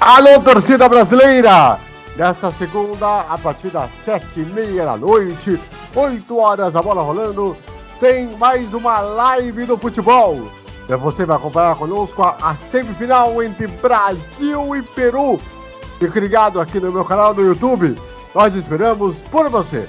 Alô, torcida brasileira! Nesta segunda, a partir das sete e meia da noite, oito horas, a bola rolando, tem mais uma live do futebol. Você vai acompanhar conosco a, a semifinal entre Brasil e Peru. Fique ligado aqui no meu canal do YouTube. Nós esperamos por você.